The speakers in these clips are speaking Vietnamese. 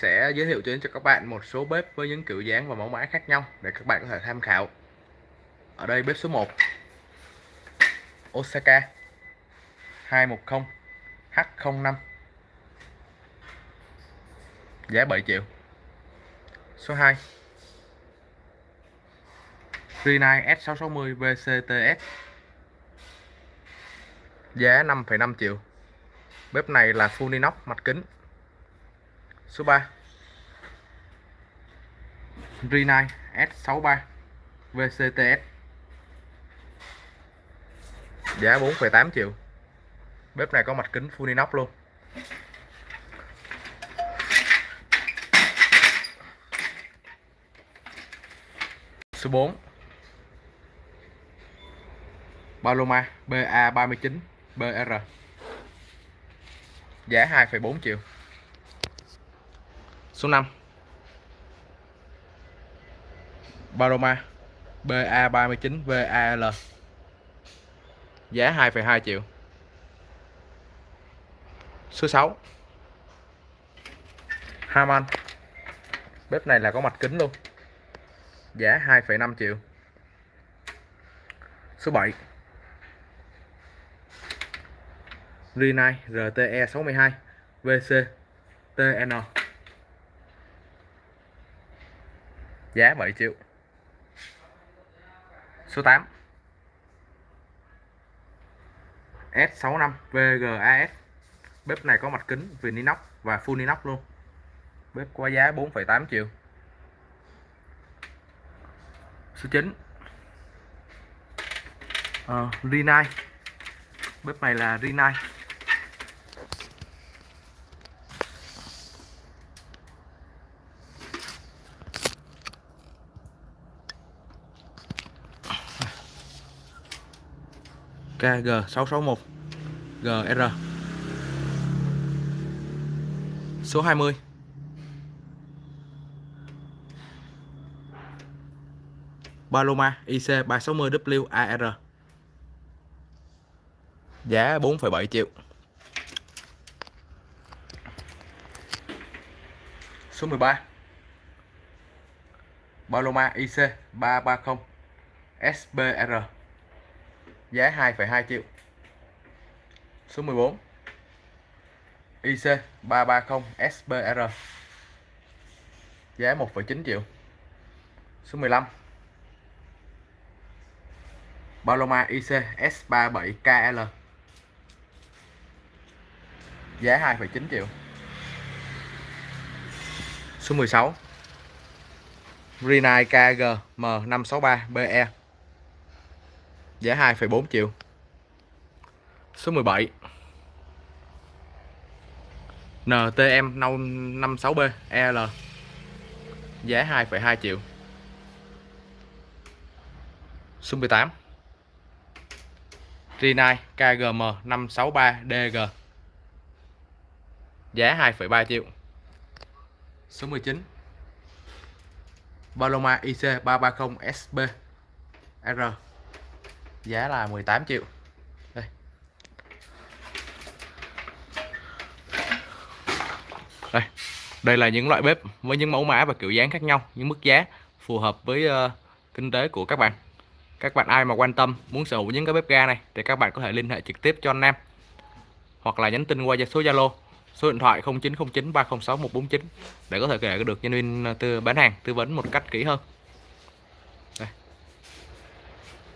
sẽ giới thiệu đến cho các bạn một số bếp với những kiểu dáng và mẫu mã khác nhau để các bạn có thể tham khảo. Ở đây bếp số 1 Osaka 210 H05 giá 7 triệu. Số 2 Rinnai S660 VCTS giá 5,5 triệu. Bếp này là full inox mặt kính Số 3 Rinnai S63 VCTS Giá 4,8 triệu. Bếp này có mặt kính full inox luôn. Số 4 Paloma BA39 BR Giá 2,4 triệu. Số 5 Baroma BA39 VAL Giá 2,2 triệu. Số 6 Harman Bếp này là có mặt kính luôn. Giá 2,5 triệu. Số 7 Rinnai RTE 62 VC TN giá 7 triệu. Số 8 S65 VGAS bếp này có mặt kính viền inox và full inox luôn. Bếp có giá 4,8 triệu. Số 9 uh, ờ, Rinai bếp này là Rinai KG661 GR Số 20 Paloma IC360W AR Giá 4,7 triệu. Số 13 Paloma IC330 SBR giá 2,2 triệu. Số 14 IC 330 SBR giá 1,9 triệu. Số 15 Paloma IC S37KL giá 2,9 triệu. Số 16 Rinnai KG M563BE giá 2,4 triệu. Số 17 NTM 56B EL giá 2,2 triệu. Số 18 Rinai KGM 563DG giá 2,3 triệu. Số 19 Paloma IC 330 SB R giá là 18 triệu. Đây. Đây. Đây là những loại bếp với những mẫu mã và kiểu dáng khác nhau những mức giá phù hợp với uh, kinh tế của các bạn. Các bạn ai mà quan tâm muốn sở hữu những cái bếp ga này thì các bạn có thể liên hệ trực tiếp cho anh Nam hoặc là nhắn tin qua số Zalo số điện thoại 0909 306 149 để có thể kể được nhân viên từ tư bán hàng tư vấn một cách kỹ hơn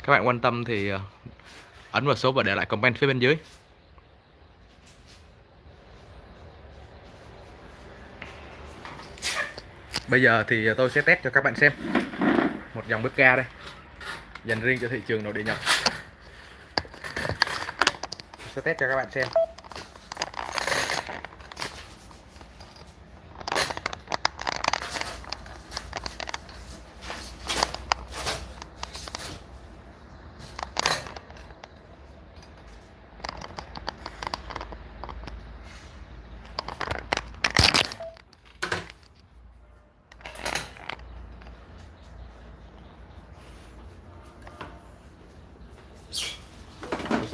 các bạn quan tâm thì ờ, ấn vào số và để lại comment phía bên dưới. Bây giờ thì ờ, tôi sẽ test cho các bạn xem. Một dòng bếp ga đây. Dành riêng cho thị trường nội địa nhật. Sẽ test cho các bạn xem.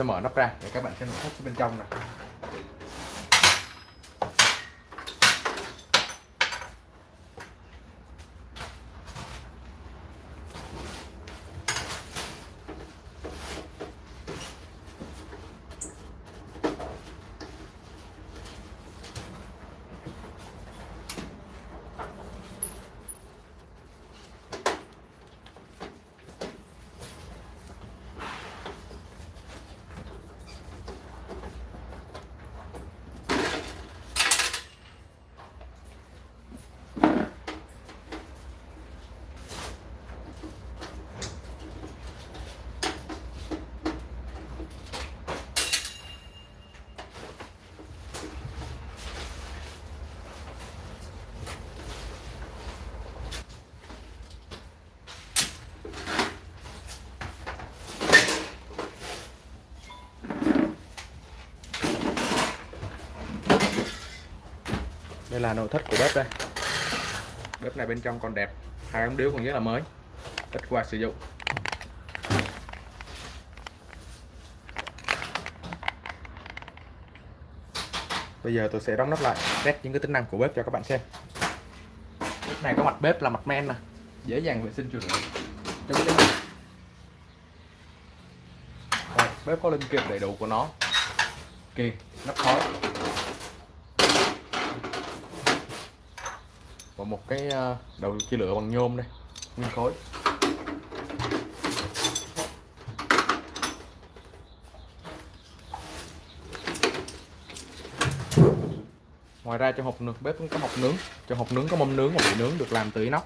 Sẽ mở nắp ra. Để các bạn xem nội thất bên trong này đây là nội thất của bếp đây. Bếp này bên trong còn đẹp, hai ống điếu còn rất là mới, ít qua sử dụng. Bây giờ tôi sẽ đóng nắp lại, test những cái tính năng của bếp cho các bạn xem. Bếp này có mặt bếp là mặt men nè, dễ dàng vệ sinh chuột bếp có linh kiện đầy đủ của nó. Kì, nắp khói. Một cái ờ, đầu chia lửa bằng nhôm đây, nguyên khối. Ngoài ra trong hộp nướng, bếp cũng có hộp nướng. Trong hộp nướng có mâm nướng và bị nướng được làm từ inox.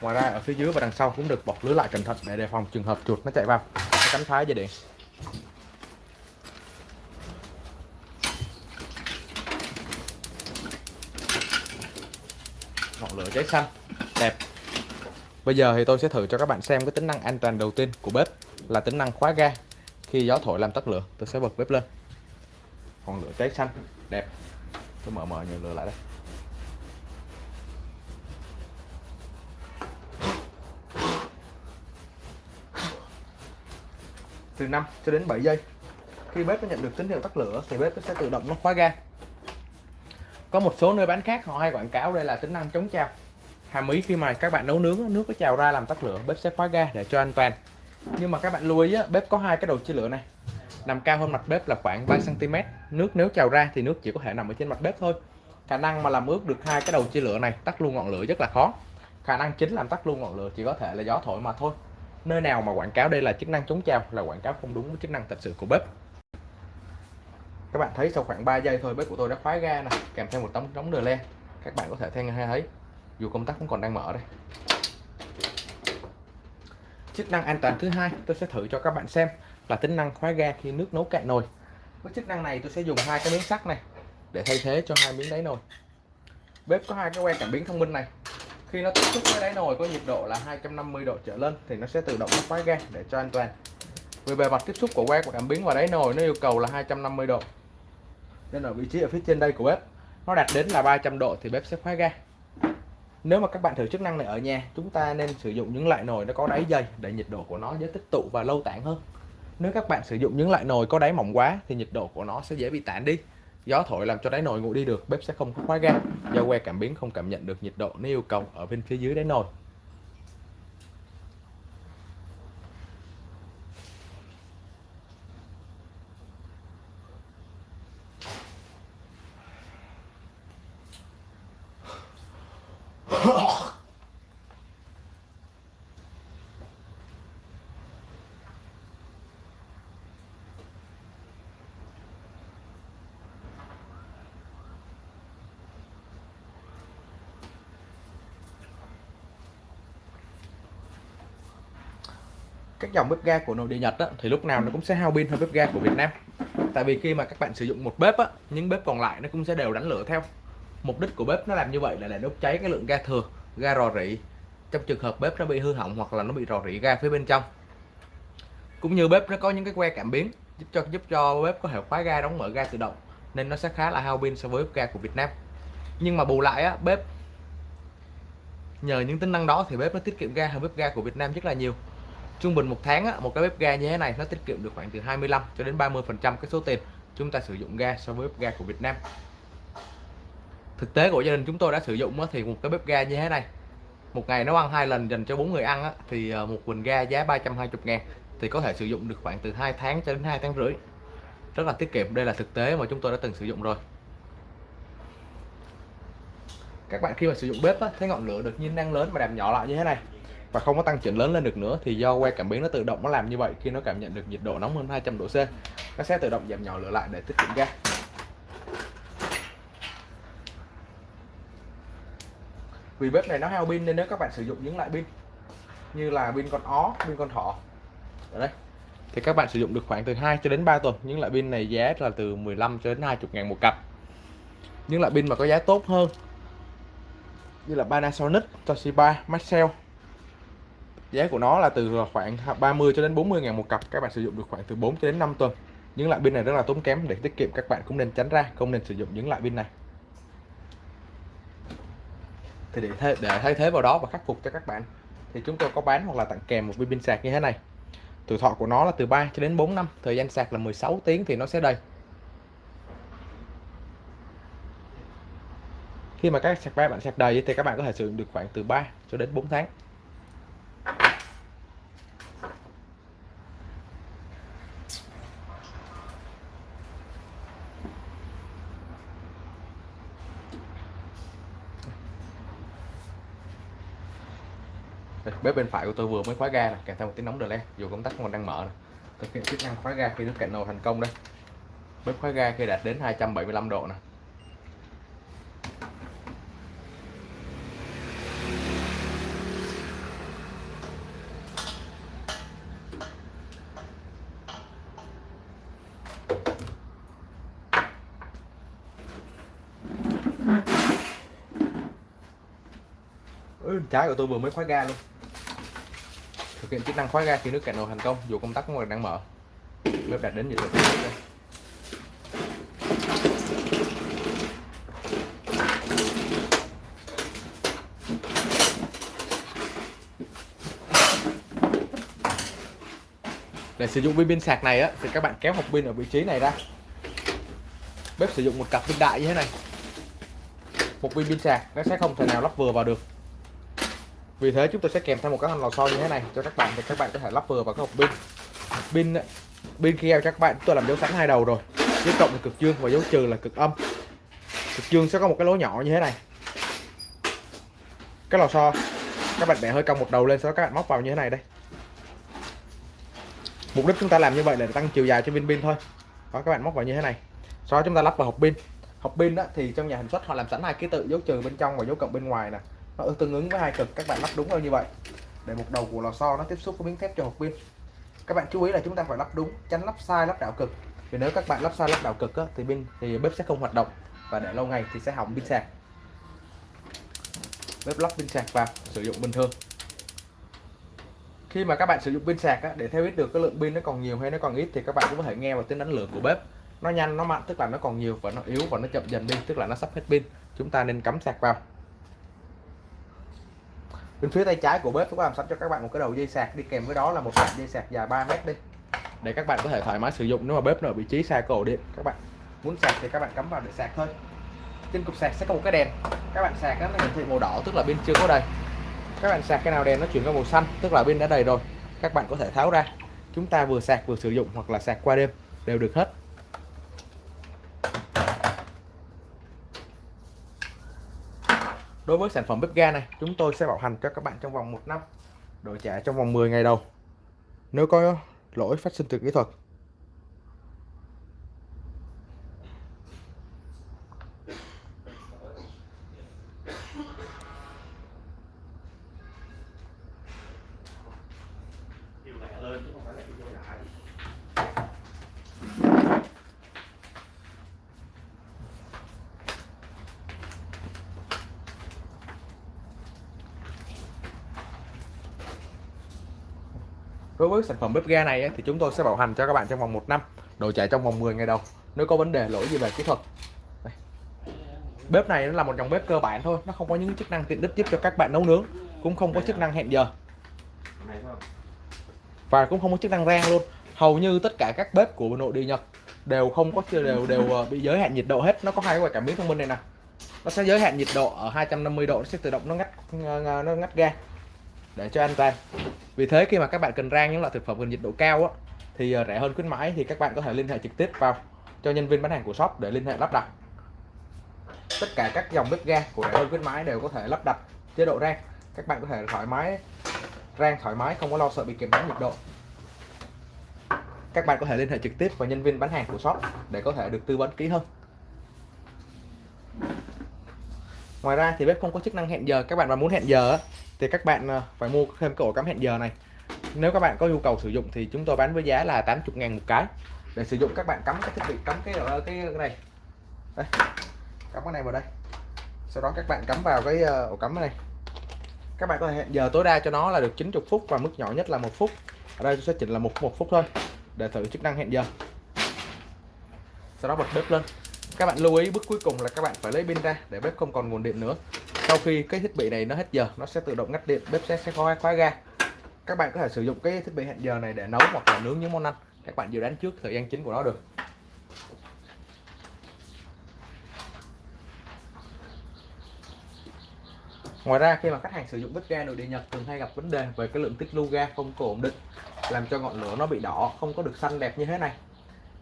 Ngoài ra ở phía dưới và đằng sau cũng được bọc lưới lại cẩn thận để đề phòng trường hợp chuột nó chạy vào. Nó cắn phá dây điện. Ngọn lửa cháy xanh. Đẹp. Bây giờ thì tôi sẽ thử cho các bạn xem cái tính năng an toàn đầu tiên của bếp là tính năng khóa ga. Khi gió thổi làm tắt lửa, tôi sẽ bật bếp lên. Ngọn lửa cháy xanh. Đẹp. Tôi mở mở nhiều lửa lại đây. Từ 5 cho đến 7 giây, khi bếp nó nhận được tín hiệu tắt lửa thì bếp nó sẽ tự động nó khóa ga có một số nơi bán khác họ hay quảng cáo đây là tính năng chống trào. Hàm ý khi mà các bạn nấu nướng nước có trào ra làm tắt lửa, bếp sẽ khóa ga để cho an toàn. Nhưng mà các bạn lưu ý bếp có hai cái đầu chia lửa này. Nằm cao hơn mặt bếp là khoảng 3 cm nước nếu trào ra thì nước chỉ có thể nằm ở trên mặt bếp thôi. Khả năng mà làm ướt được hai cái đầu chia lửa này, tắt luôn ngọn lửa rất là khó. Khả năng chính làm tắt luôn ngọn lửa chỉ có thể là gió thổi mà thôi. Nơi nào mà quảng cáo đây là chức năng chống trào là quảng cáo không đúng với chức năng thật sự của bếp các bạn thấy sau khoảng 3 giây thôi, bếp của tôi đã khóa ga này kèm theo một tấm đóng đờ len các bạn có thể theo nghe thấy, dù công tắc cũng còn đang mở đây. Chức năng an toàn thứ hai tôi sẽ thử cho các bạn xem là tính năng khóa ga khi nước nấu cạn nồi. Với chức năng này tôi sẽ dùng hai cái miếng sắt này để thay thế cho hai miếng đáy nồi. Bếp có hai cái que cảm biến thông minh này. Khi nó tiếp xúc với đáy nồi có nhiệt độ là 250 độ trở lên thì nó sẽ tự động khóa ga để cho an toàn. Vì bề mặt tiếp xúc của que của cảm biến và đáy nồi nó yêu cầu là 250 độ nên ở vị trí ở phía trên đây của bếp, nó đạt đến là 300 độ thì bếp sẽ khóa ga. Nếu mà các bạn thử chức năng này ở nhà, chúng ta nên sử dụng những loại nồi nó có đáy dày để nhiệt độ của nó dễ tích tụ và lâu tản hơn. Nếu các bạn sử dụng những loại nồi có đáy mỏng quá thì nhiệt độ của nó sẽ dễ bị tản đi. Gió thổi làm cho đáy nồi nguội đi được, bếp sẽ không khóa ga. Do que cảm biến không cảm nhận được nhiệt độ nếu yêu cầu ở bên phía dưới đáy nồi. Các dòng bếp ga của nội địa Nhật á, thì lúc nào nó cũng sẽ hao pin hơn bếp ga của Việt Nam. Tại vì khi mà các bạn sử dụng một bếp á, những bếp còn lại nó cũng sẽ đều đánh lửa theo. Mục đích của bếp nó làm như vậy là để đốt cháy cái lượng ga thừa ga rò rỉ. Trong trường hợp bếp nó bị hư hỏng hoặc là nó bị rò rỉ ga phía bên trong. Cũng như bếp nó có những cái que cảm biến giúp cho giúp cho bếp có thể khóa ga đóng mở ga tự động nên nó sẽ khá là hao pin so với bếp ga của Việt Nam. Nhưng mà bù lại á bếp nhờ những tính năng đó thì bếp nó tiết kiệm ga hơn bếp ga của Việt Nam rất là nhiều trung bình một tháng á, một cái bếp ga như thế này nó tiết kiệm được khoảng từ 25 cho đến 30 phần trăm cái số tiền chúng ta sử dụng ga so với bếp ga của Việt Nam. Thực tế của gia đình chúng tôi đã sử dụng á, thì một cái bếp ga như thế này một ngày nấu ăn hai lần dành cho bốn người ăn á, thì ờ, một bình ga giá 320 ngàn thì có thể sử dụng được khoảng từ 2 tháng cho đến 2 tháng rưỡi. Rất là tiết kiệm đây là thực tế mà chúng tôi đã từng sử dụng rồi. Các bạn khi mà sử dụng bếp á, thấy ngọn lửa được nhiên năng lớn mà làm nhỏ lại như thế này và không có tăng trưởng lớn lên được nữa thì do que cảm biến nó tự động nó làm như vậy. Khi nó cảm nhận được nhiệt độ nóng hơn 200 độ C nó sẽ tự động giảm nhỏ lửa lại để tiết kiệm ga vì bếp này nó hao pin nên nếu các bạn sử dụng những loại pin như là pin con ó pin con thỏ ở đây thì các bạn sử dụng được khoảng từ 2 cho đến 3 tuần. Những loại pin này giá là từ 15 cho đến 20 ngàn một cặp. Những loại pin mà có giá tốt hơn như là Panasonic, Toshiba, Maxell giá của nó là từ khoảng 30 cho đến 40 ngàn một cặp. Các bạn sử dụng được khoảng từ 4 cho đến 5 tuần. Những loại pin này rất là tốn kém để tiết kiệm các bạn cũng nên tránh ra không nên sử dụng những loại pin này. Thì để thay, để thay thế vào đó và khắc phục cho các bạn thì chúng tôi có bán hoặc là tặng kèm một viên pin sạc như thế này. Tuổi thọ của nó là từ 3 cho đến 4 năm thời gian sạc là 16 tiếng thì nó sẽ đầy. Khi mà các sạc ba bạn sạc đầy thì các bạn có thể sử dụng được khoảng từ 3 cho đến 4 tháng. Bếp bên phải của tôi vừa mới khóa ga này, kèm theo một tiếng nóng đờ le dù công tắc còn đang mở này. thực hiện chức năng khóa ga khi nước cạn nồi thành công đây. Bếp khóa ga khi đạt đến 275 độ này trái của tôi vừa mới khóa ga luôn thực hiện chức năng khóa ga khi nước cạn nồi thành công, dù công tắc còn đang mở. Bếp đạt đến nhiệt độ đây. để sử dụng viên pin sạc này á, thì các bạn kéo hộp pin ở vị trí này ra. Bếp sử dụng một cặp pin đại như thế này. Một viên pin sạc, nó sẽ không thể nào lắp vừa vào được vì thế chúng tôi sẽ kèm thêm một cái lò xo như thế này cho các bạn thì các bạn có thể lắp vừa vào cái hộp pin. Pin pin kia các bạn tôi làm dấu sẵn hai đầu rồi. Dấu cộng là cực dương và dấu trừ là cực âm. Cực dương sẽ có một cái lỗ nhỏ như thế này. Cái lò xo, các bạn bẻ hơi cong một đầu lên sau đó các bạn móc vào như thế này đây. Mục đích chúng ta làm như vậy là để tăng chiều dài cho viên pin thôi. Đó, các bạn móc vào như thế này. Sau đó chúng ta lắp vào hộp pin. Hộp pin đó thì trong nhà sản xuất họ làm sẵn hai ký tự dấu trừ bên trong và dấu cộng bên ngoài nè nó tương ứng với hai cực các bạn lắp đúng như vậy. Để một đầu của lò xo nó tiếp xúc với miếng thép cho hộp pin các bạn chú ý là chúng ta phải lắp đúng tránh lắp sai lắp đảo cực. Vì nếu các bạn lắp sai lắp đảo cực á, thì pin thì bếp sẽ không hoạt động. Và để lâu ngày thì sẽ hỏng pin sạc. Bếp lắp pin sạc vào sử dụng bình thường. Khi mà các bạn sử dụng pin sạc á, để theo biết được cái lượng pin nó còn nhiều hay nó còn ít thì các bạn cũng có thể nghe vào tiếng đánh lửa của bếp. Nó nhanh nó mạnh tức là nó còn nhiều và nó yếu và nó chậm dần đi tức là nó sắp hết pin. Chúng ta nên cắm sạc vào bên phía tay trái của bếp tôi có làm sẵn cho các bạn một cái đầu dây sạc. Đi kèm với đó là một đoạn dây sạc dài 3 mét đi. Để các bạn có thể thoải mái sử dụng nếu mà bếp nó ở vị trí xa cổ điện, các bạn muốn sạc thì các bạn cắm vào để sạc thôi. Trên cục sạc sẽ có một cái đèn. Các bạn sạc nó hiển thị màu đỏ, tức là bên chưa có đầy. Các bạn sạc cái nào đèn nó chuyển qua màu xanh, tức là bên đã đầy rồi. Các bạn có thể tháo ra. Chúng ta vừa sạc vừa sử dụng hoặc là sạc qua đêm, đều được hết. Đối với sản phẩm bếp ga này, chúng tôi sẽ bảo hành cho các bạn trong vòng 1 năm, đổi trả trong vòng 10 ngày đầu. Nếu có lỗi phát sinh từ kỹ thuật đối với sản phẩm bếp ga này thì chúng tôi sẽ bảo hành cho các bạn trong vòng 1 năm. Đổi trả trong vòng 10 ngày đầu. Nếu có vấn đề lỗi gì về kỹ thuật. Đây. bếp này nó là một dòng bếp cơ bản thôi. Nó không có những chức năng tiện ích giúp cho các bạn nấu nướng. Cũng không có chức năng hẹn giờ. Và cũng không có chức năng rang luôn. Hầu như tất cả các bếp của nội địa Nhật đều không có đều đều ờ, bị giới hạn nhiệt độ hết. Nó có hai cái cảm biến thông minh này nè. Nó sẽ giới hạn nhiệt độ ở 250 độ. Nó sẽ tự động nó ngắt nó ngắt ga để cho an toàn vì thế khi mà các bạn cần rang những loại thực phẩm cần nhiệt độ cao á, thì ờ, rẻ hơn khuyến mãi thì các bạn có thể liên hệ trực tiếp vào cho nhân viên bán hàng của shop để liên hệ lắp đặt. Tất cả các dòng bếp ga của rẻ hơn khuyến mãi đều có thể lắp đặt chế độ rang. Các bạn có thể thoải mái rang thoải mái không có lo sợ bị kèm bán nhiệt độ. Các bạn có thể liên hệ trực tiếp vào nhân viên bán hàng của shop để có thể được tư vấn kỹ hơn. Ngoài ra thì bếp không có chức năng hẹn giờ. Các bạn mà muốn hẹn giờ thì các bạn ờ, phải mua thêm cái ổ cắm hẹn giờ này. Nếu các bạn có nhu cầu sử dụng thì chúng tôi bán với giá là 80 ngàn một cái. Để sử dụng các bạn cắm cái thiết bị cắm cái ở cái, này. Đây cắm cái này vào đây. Sau đó các bạn cắm vào cái ờ, ổ cắm này. Các bạn có thể hẹn giờ tối đa cho nó là được 90 phút và mức nhỏ nhất là một phút. Ở đây tôi sẽ chỉnh là một một phút thôi để thử chức năng hẹn giờ. Sau đó bật bếp lên. Các bạn lưu ý bước cuối cùng là các bạn phải lấy pin ra để bếp không còn nguồn điện nữa sau khi cái thiết bị này nó hết giờ, nó sẽ tự động ngắt điện, bếp sẽ sẽ khóa khóa ga. Các bạn có thể sử dụng cái thiết bị hẹn giờ này để nấu hoặc là nướng những món ăn. Các bạn dự đoán trước thời gian chính của nó được. Ngoài ra, khi mà khách hàng sử dụng bếp ga nội địa Nhật, thường hay gặp vấn đề về cái lượng tích lưu ga không có ổn định, làm cho ngọn lửa nó bị đỏ, không có được xanh đẹp như thế này.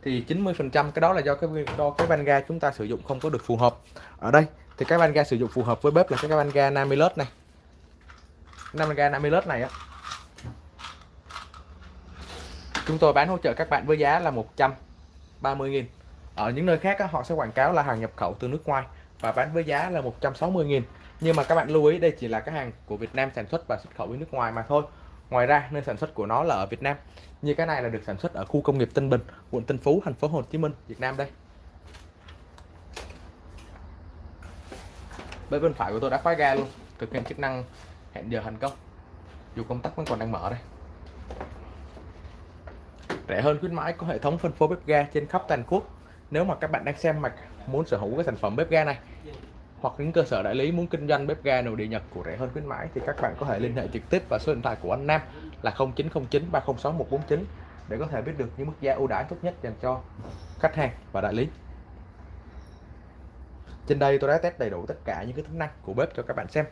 Thì 90% cái đó là do cái do cái van ga chúng ta sử dụng không có được phù hợp. Ở đây thì cái van ga sử dụng phù hợp với bếp là cái van ga Namilus này. 50 ga Namilus này á. Chúng tôi bán hỗ trợ các bạn với giá là 130.000 ở những nơi khác á, họ sẽ quảng cáo là hàng nhập khẩu từ nước ngoài và bán với giá là 160.000 nhưng mà các bạn lưu ý đây chỉ là cái hàng của Việt Nam sản xuất và xuất khẩu với nước ngoài mà thôi. Ngoài ra nơi sản xuất của nó là ở Việt Nam. Như cái này là được sản xuất ở khu công nghiệp Tân Bình quận Tân Phú thành phố Hồ Chí Minh Việt Nam đây. Bên bên phải của tôi đã khóa ga luôn. Thực hiện chức năng hẹn giờ thành công. Dù công tắc vẫn còn đang mở đây. Rẻ hơn khuyến mãi có hệ thống phân phối bếp ga trên khắp toàn quốc. Nếu mà các bạn đang xem mạch muốn sở hữu cái sản phẩm bếp ga này, hoặc những cơ sở đại lý muốn kinh doanh bếp ga nội địa Nhật của rẻ hơn khuyến mãi, thì các bạn có thể liên hệ trực tiếp vào số điện thoại của anh Nam là 0909 306 149 để có thể biết được những mức giá ưu đãi tốt nhất dành cho khách hàng và đại lý. Trên đây tôi đã test đầy đủ tất cả những cái tính năng của bếp cho các bạn xem.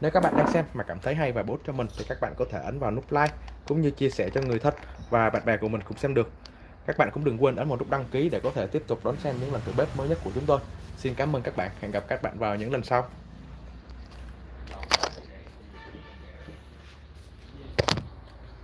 Nếu các bạn đang xem mà cảm thấy hay và bổ cho mình thì các bạn có thể ấn vào nút like cũng như chia sẻ cho người thân và bạn bè của mình cũng xem được. Các bạn cũng đừng quên ấn vào nút đăng ký để có thể tiếp tục đón xem những lần thử bếp mới nhất của chúng tôi. Xin cảm ơn các bạn. Hẹn gặp các bạn vào những lần sau.